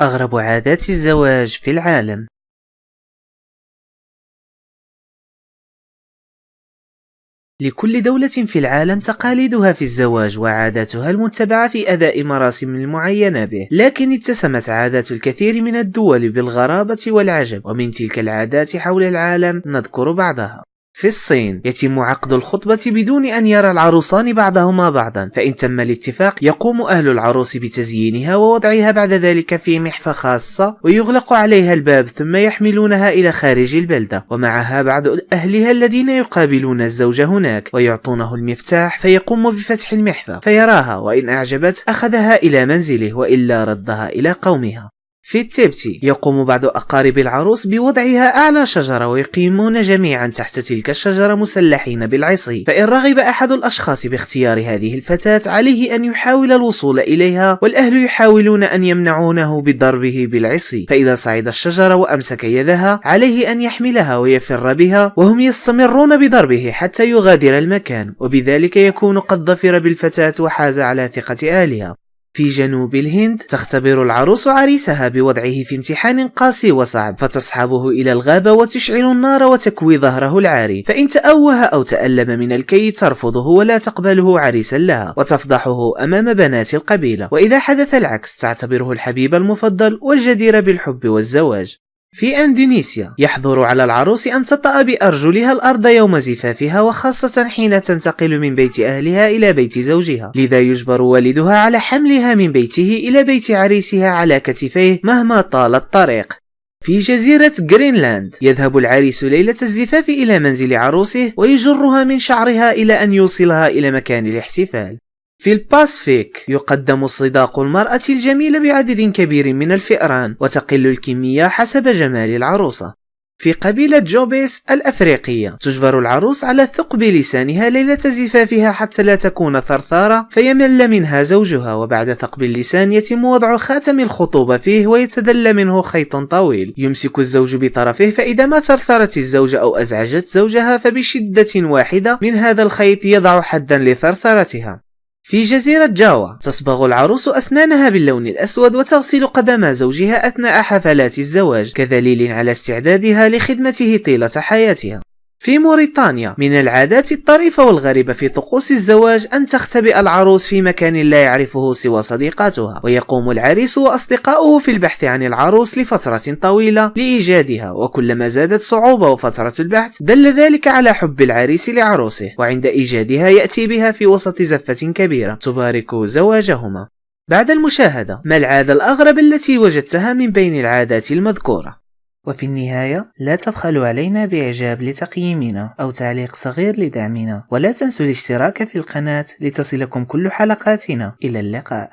أغرب عادات الزواج في العالم. لكل دولة في العالم تقاليدها في الزواج وعاداتها المتبعة في أداء مراسم المعينة به. لكن اتسمت عادات الكثير من الدول بالغرابة والعجب. ومن تلك العادات حول العالم نذكر بعضها. في الصين. يتم عقد الخطبة بدون أن يرى العروسان بعضهما بعضا. فإن تم الاتفاق يقوم أهل العروس بتزيينها ووضعها بعد ذلك في محفة خاصة ويغلق عليها الباب ثم يحملونها إلى خارج البلدة. ومعها بعض أهلها الذين يقابلون الزوج هناك ويعطونه المفتاح فيقوم بفتح المحفة فيراها وإن أعجبته أخذها إلى منزله وإلا ردها إلى قومها. في التبتي يقوم بعض أقارب العروس بوضعها أعلى شجرة ويقيمون جميعا تحت تلك الشجرة مسلحين بالعصي. فإن رغب أحد الأشخاص باختيار هذه الفتاة عليه أن يحاول الوصول إليها والأهل يحاولون أن يمنعونه بضربه بالعصي. فإذا صعد الشجرة وأمسك يدها عليه أن يحملها ويفر بها وهم يستمرون بضربه حتى يغادر المكان. وبذلك يكون قد ظفر بالفتاة وحاز على ثقة أهلها في جنوب الهند تختبر العروس عريسها بوضعه في امتحان قاسي وصعب فتصحبه إلى الغابة وتشعل النار وتكوي ظهره العاري. فإن تأوه أو تألم من الكي ترفضه ولا تقبله عريسا لها وتفضحه أمام بنات القبيلة. وإذا حدث العكس تعتبره الحبيب المفضل والجدير بالحب والزواج. في أندونيسيا يحظر على العروس أن تطأ بأرجلها الأرض يوم زفافها وخاصة حين تنتقل من بيت أهلها إلى بيت زوجها. لذا يجبر والدها على حملها من بيته إلى بيت عريسها على كتفيه مهما طال الطريق. في جزيرة جرينلاند يذهب العريس ليلة الزفاف إلى منزل عروسه ويجرها من شعرها إلى أن يوصلها إلى مكان الاحتفال. في الباسفيك يقدم صداق المرأة الجميلة بعدد كبير من الفئران وتقل الكمية حسب جمال العروسة. في قبيلة جوبيس الأفريقية تجبر العروس على ثقب لسانها ليلة زفافها حتى لا تكون ثرثارة فيمل منها زوجها وبعد ثقب اللسان يتم وضع خاتم الخطوبة فيه ويتدلى منه خيط طويل. يمسك الزوج بطرفه فإذا ما ثرثرت الزوجة أو أزعجت زوجها فبشدة واحدة من هذا الخيط يضع حدا لثرثرتها. في جزيرة جاوا تصبغ العروس أسنانها باللون الأسود وتغسل قدم زوجها أثناء حفلات الزواج كدليل على استعدادها لخدمته طيلة حياتها. في موريتانيا من العادات الطريفة والغريبة في طقوس الزواج أن تختبئ العروس في مكان لا يعرفه سوى صديقاتها ويقوم العريس وأصدقاؤه في البحث عن العروس لفترة طويلة لإيجادها وكلما زادت صعوبة وفترة البحث دل ذلك على حب العريس لعروسه وعند إيجادها يأتي بها في وسط زفة كبيرة تبارك زواجهما بعد المشاهدة ما العادة الأغرب التي وجدتها من بين العادات المذكورة؟ وفي النهاية لا تبخلوا علينا بإعجاب لتقييمنا أو تعليق صغير لدعمنا. ولا تنسوا الاشتراك في القناة لتصلكم كل حلقاتنا. إلى اللقاء.